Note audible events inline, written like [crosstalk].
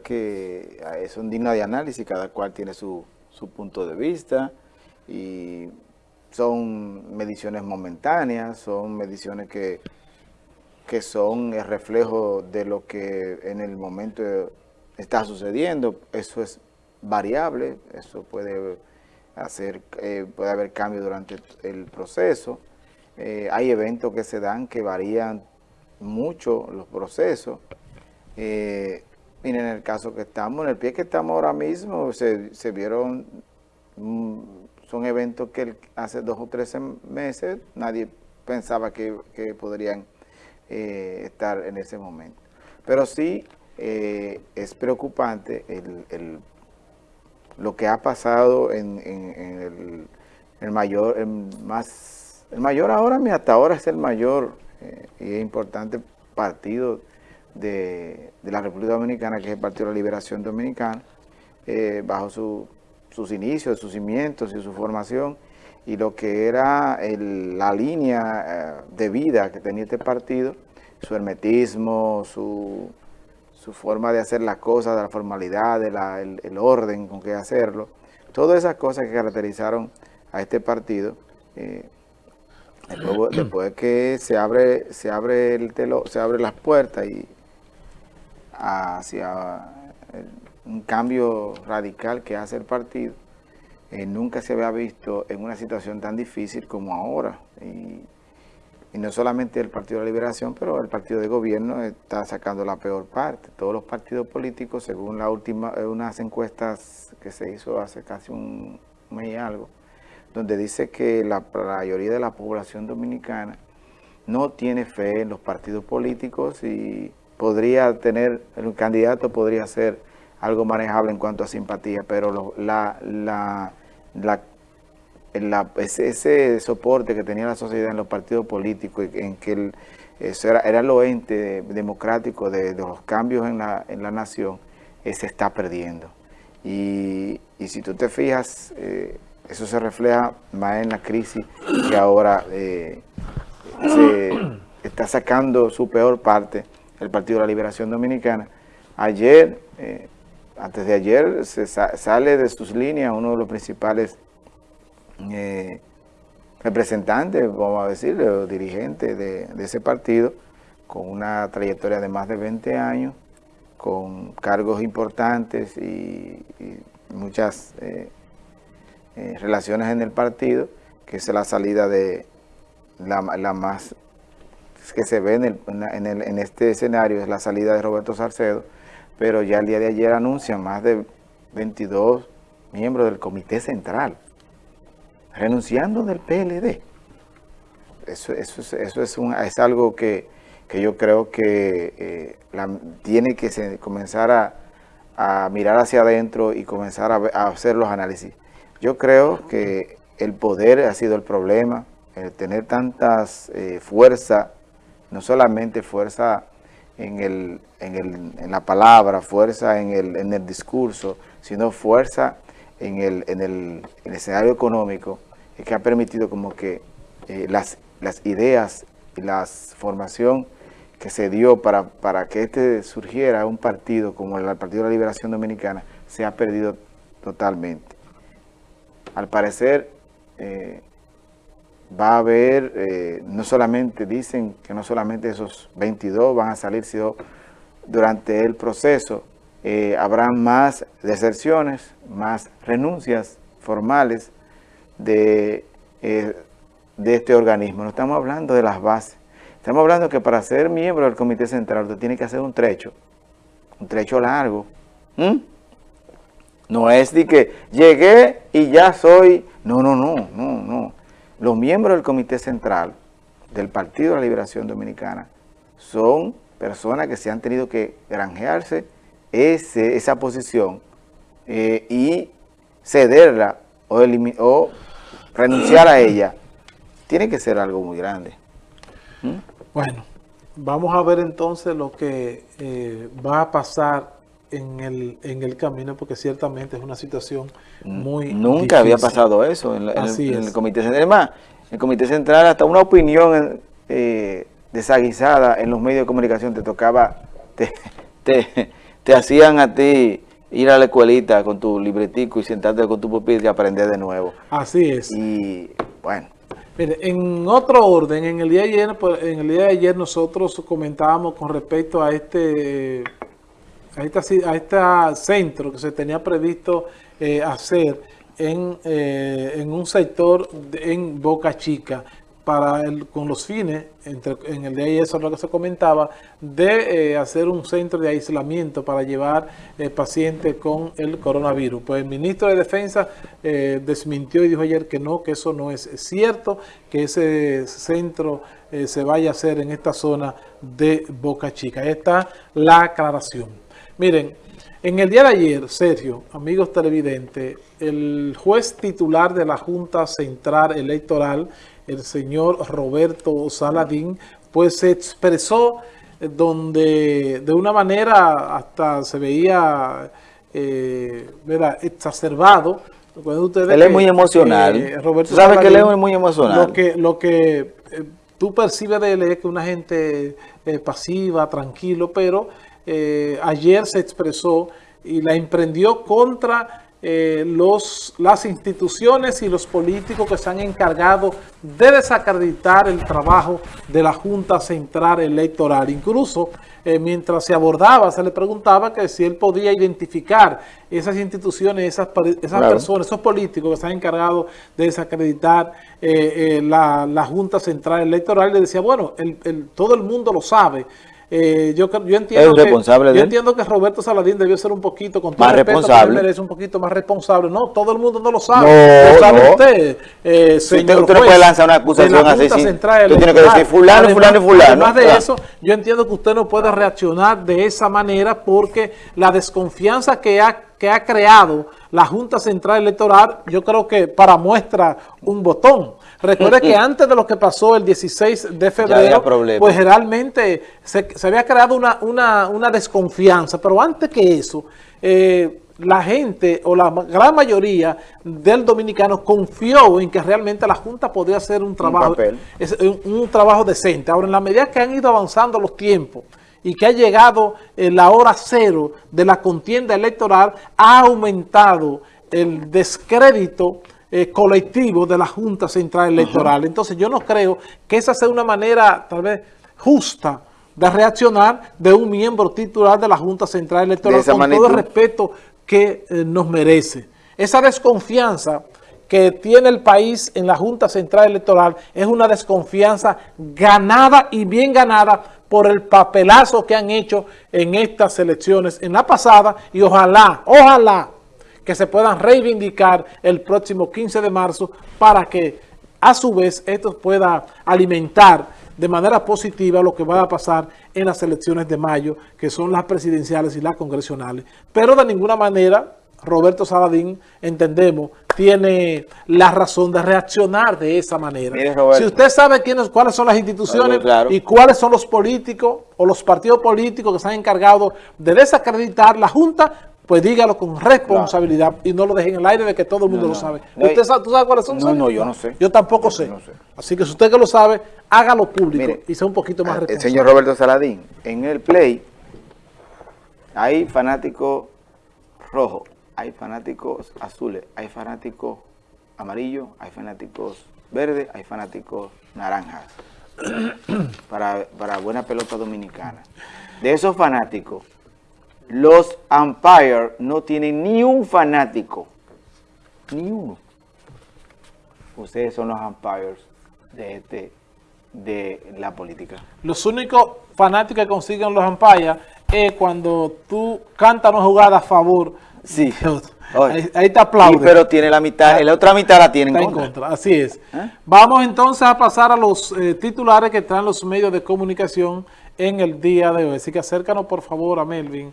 que eh, son dignas de análisis, cada cual tiene su, su punto de vista y son mediciones momentáneas, son mediciones que, que son el reflejo de lo que en el momento está sucediendo. Eso es variable, eso puede hacer, eh, puede haber cambio durante el proceso. Eh, hay eventos que se dan que varían mucho los procesos. Eh, miren, en el caso que estamos, en el pie que estamos ahora mismo, se, vieron mm, son eventos que hace dos o tres meses nadie pensaba que, podrían eh, estar en ese momento. Pero sí eh, es preocupante el, lo que ha pasado en, el, mayor, el más, el mayor ahora, hasta ahora es el mayor eh, y importante partido de, la República Dominicana, que es el Partido de la Liberación Dominicana, bajo su sus inicios, sus cimientos y su formación y lo que era la línea eh, de vida que tenía este partido, su hermetismo, su, forma de hacer las cosas, de la formalidad, de el, orden con que hacerlo, todas esas cosas que caracterizaron a este partido, eh, después, que se abre, se abre el telo, se abre las puertas y hacia un cambio radical que hace el partido, eh, nunca se había visto en una situación tan difícil como ahora. Y, no solamente el Partido de la Liberación, pero el partido de gobierno está sacando la peor parte. Todos los partidos políticos, según la última, eh, unas encuestas que se hizo hace casi un mes y algo, donde dice que la mayoría de la población dominicana no tiene fe en los partidos políticos y podría tener, el candidato podría ser algo manejable en cuanto a simpatía, pero la, la, la, ese, soporte que tenía la sociedad en los partidos políticos, en que eso era, era lo ente democrático de, los cambios en la, en la nación, eh, se está perdiendo. Y, y, si tú te fijas, eh, eso se refleja más en la crisis que ahora eh, se está sacando su peor parte el Partido de la Liberación Dominicana. Ayer antes de ayer se sale de sus líneas uno de los principales eh, representantes, vamos a decir, o dirigentes de, ese partido, con una trayectoria de más de 20 años, con cargos importantes y, muchas eh, eh, relaciones en el partido, que es la salida de la, más que se ve en, en este escenario, es la salida de Roberto Sarcedo, pero ya el día de ayer anuncian más de 22 miembros del Comité Central renunciando del PLD. Eso, eso, eso es, un, es algo que, yo creo que eh, tiene que comenzar a, mirar hacia adentro y comenzar a, hacer los análisis. Yo creo que el poder ha sido el problema, el tener tantas eh, fuerza, no solamente fuerza en, el, en, el, en la palabra, fuerza en el, en el discurso, sino fuerza en el, en el, escenario económico, que ha permitido como que eh, las, las ideas y la formación que se dio para, para que este surgiera un partido como el Partido de la Liberación Dominicana se ha perdido totalmente. Al parecer, eh, va a haber, eh, no solamente, dicen que no solamente esos 22 van a salir, sino durante el proceso eh, habrá más deserciones, más renuncias formales de, eh, de este organismo. No estamos hablando de las bases, estamos hablando que para ser miembro del Comité Central usted tiene que hacer un trecho, un trecho largo. No es de que llegué y ya soy, no, no, no, no, no los miembros del Comité Central del Partido de la Liberación Dominicana son personas que se han tenido que granjearse esa posición eh, y cederla o, renunciar a ella. Tiene que ser algo muy grande. ¿Mm? Bueno, vamos a ver entonces lo que eh, va a pasar en el, en el camino, porque ciertamente es una situación muy Nunca había pasado eso en, el, Comité Central. Además, el Comité Central, hasta una opinión eh, desaguisada en los medios de comunicación te tocaba, te, te hacían a ti ir a la escuelita con tu libretico y sentarte con tu pupitre y aprender de nuevo. Así es. Y bueno. Mire, en otro orden, en el día de ayer, pues, en el día de ayer nosotros comentábamos con respecto a este a este, a este centro que se tenía previsto eh, hacer en, eh, en un sector en Boca Chica para el, con los fines, entre, en el de eso es lo que se comentaba, de eh, hacer un centro de aislamiento para llevar eh, pacientes con el coronavirus. Pues el ministro de Defensa eh, desmintió y dijo ayer que no, que eso no es cierto, que ese centro se vaya a hacer en esta zona de Boca Chica. Ahí está la aclaración. Miren, en el día de ayer, Sergio, amigos televidentes, el juez titular de la Junta Central Electoral, el señor Roberto Saladín, pues se expresó eh, donde de una manera hasta se veía eh, exacerbado. él es muy emocional. Eh, Roberto ¿Sabe que él es muy emocional? Lo que, lo que eh, tú percibes de él es que una gente pasiva, tranquilo, pero ayer se expresó y la emprendió contra eh, los, las instituciones y los políticos que se han encargado de desacreditar el trabajo de la Junta Central Electoral. Incluso eh, mientras se abordaba, se le preguntaba que si él podía identificar esas instituciones, esas, esas personas, esos políticos que se han encargado de desacreditar eh, la, la, Junta Central Electoral. Y le decía, bueno, el, todo el mundo lo sabe. Eh, yo, yo, entiendo que, yo entiendo que Roberto Saladín debió ser un poquito, con todo más respeto, responsable. merece un poquito más responsable. No, todo el mundo no lo sabe. No, lo sabe usted, eh, señor usted, no puede lanzar una acusación así. Sí. Tú tienes que decir fulano, fulano fulano. Además de eso, yo entiendo que usted no puede reaccionar de esa manera porque la desconfianza que ha, que ha creado la Junta Central Electoral, yo creo que para muestra un botón. Recuerde que [laughs] antes de lo que pasó el 16 de febrero, pues realmente se, había creado una, una, desconfianza, pero antes que eso, eh, la gente o la gran mayoría del dominicano confió en que realmente la Junta podía hacer un trabajo, un, trabajo decente. Ahora, en la medida que han ido avanzando los tiempos, y que ha llegado en la hora cero de la contienda electoral, ha aumentado el descrédito eh, colectivo de la Junta Central Electoral. Entonces yo no creo que esa sea una manera tal vez justa de reaccionar de un miembro titular de la Junta Central Electoral con todo el respeto que eh, nos merece. Esa desconfianza que tiene el país en la Junta Central Electoral es una desconfianza ganada y bien ganada por el papelazo que han hecho en estas elecciones, en la pasada, y ojalá, ojalá que se puedan reivindicar el próximo 15 de marzo para que a su vez esto pueda alimentar de manera positiva lo que va a pasar en las elecciones de mayo, que son las presidenciales y las congresionales. Pero de ninguna manera Roberto Saladín, entendemos, tiene la razón de reaccionar de esa manera. si usted sabe quiénes, cuáles son las instituciones y cuáles son los políticos o los partidos políticos que se han encargado de desacreditar la Junta, pues dígalo con responsabilidad y no lo dejen en el aire de que todo el mundo lo sabe. ¿Usted sabe, ¿Tú sabes cuáles son? No, no, yo no sé. Yo tampoco sé. Así que si usted que lo sabe, hágalo público y sea un poquito más responsable. El señor Roberto Saladín, en el Play hay fanáticos rojos, hay fanáticos azules, hay fanáticos amarillos, hay fanáticos verdes, hay fanáticos naranjas. [clears throat] para, para buena pelota dominicana. De esos fanáticos, los umpires no tienen ni un fanático, ni uno. Ustedes son los umpires de, este, de la política. Los únicos fanáticos que consiguen los umpires es cuando tú cantas una jugada a favor. Sí. [laughs] Ahí, te aplaude. pero tiene la mitad, la otra mitad la tienen en contra. Así es. ¿Eh? Vamos entonces a pasar a los eh, titulares que traen los medios de comunicación en el día de hoy. Así que acércanos por favor a Melvin